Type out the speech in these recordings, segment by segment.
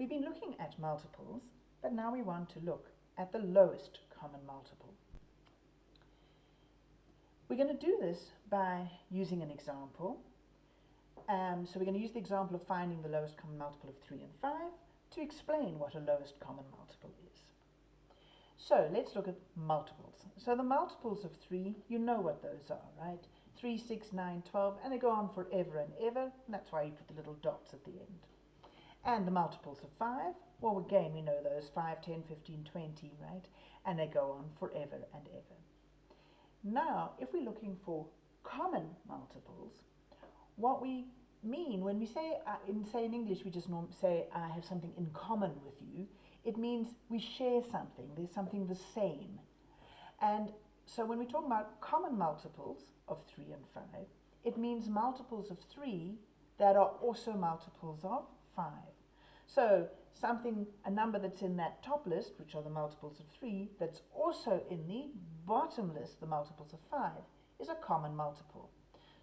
We've been looking at multiples, but now we want to look at the lowest common multiple. We're going to do this by using an example. Um, so we're going to use the example of finding the lowest common multiple of 3 and 5 to explain what a lowest common multiple is. So let's look at multiples. So the multiples of 3, you know what those are, right? 3, 6, 9, 12, and they go on forever and ever, and that's why you put the little dots at the end. And the multiples of 5, well again we know those, 5, 10, 15, 20, right? And they go on forever and ever. Now, if we're looking for common multiples, what we mean when we say, uh, in say in English we just say I have something in common with you, it means we share something, there's something the same. And so when we talk about common multiples of 3 and 5, it means multiples of 3 that are also multiples of 5. So something, a number that's in that top list, which are the multiples of 3, that's also in the bottom list, the multiples of 5, is a common multiple.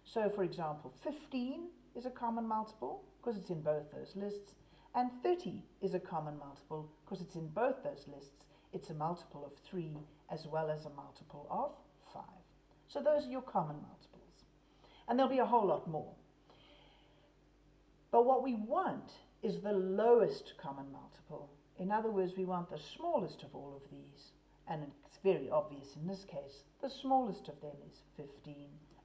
So for example, 15 is a common multiple because it's in both those lists, and 30 is a common multiple because it's in both those lists. It's a multiple of 3 as well as a multiple of 5. So those are your common multiples. And there'll be a whole lot more. But what we want is the lowest common multiple. In other words, we want the smallest of all of these. And it's very obvious in this case, the smallest of them is 15.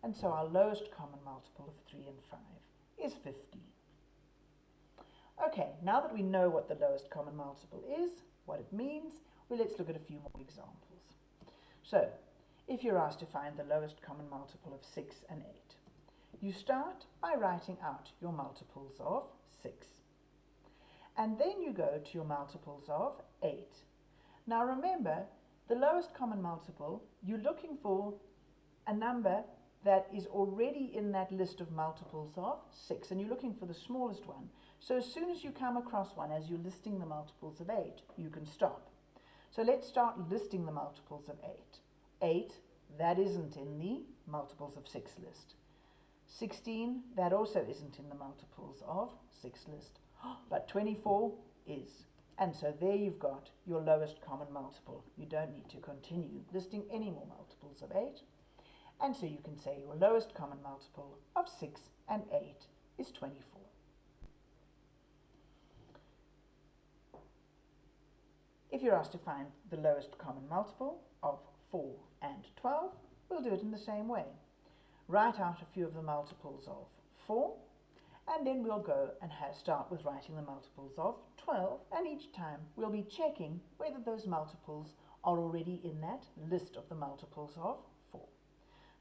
And so our lowest common multiple of 3 and 5 is 15. Okay, now that we know what the lowest common multiple is, what it means, well, let's look at a few more examples. So, if you're asked to find the lowest common multiple of 6 and 8, you start by writing out your multiples of 6 and then you go to your multiples of 8. Now remember, the lowest common multiple, you're looking for a number that is already in that list of multiples of 6, and you're looking for the smallest one. So as soon as you come across one, as you're listing the multiples of 8, you can stop. So let's start listing the multiples of 8. 8, that isn't in the multiples of 6 list. 16, that also isn't in the multiples of 6 list. but 24 is. And so there you've got your lowest common multiple. You don't need to continue listing any more multiples of 8. And so you can say your lowest common multiple of 6 and 8 is 24. If you're asked to find the lowest common multiple of 4 and 12, we'll do it in the same way. Write out a few of the multiples of 4 and then we'll go and start with writing the multiples of 12 and each time we'll be checking whether those multiples are already in that list of the multiples of 4.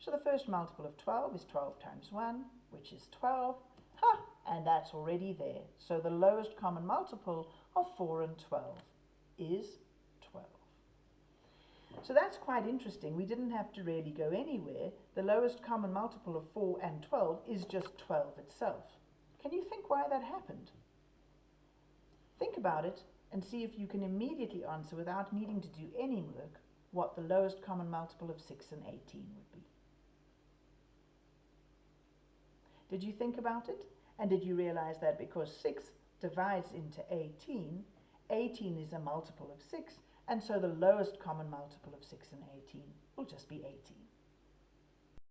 So the first multiple of 12 is 12 times 1 which is 12 ha, and that's already there. So the lowest common multiple of 4 and 12 is 12. So that's quite interesting. We didn't have to really go anywhere. The lowest common multiple of 4 and 12 is just 12 itself. Can you think why that happened? Think about it and see if you can immediately answer without needing to do any work what the lowest common multiple of 6 and 18 would be. Did you think about it? And did you realize that because 6 divides into 18, 18 is a multiple of 6, and so the lowest common multiple of 6 and 18 will just be 18.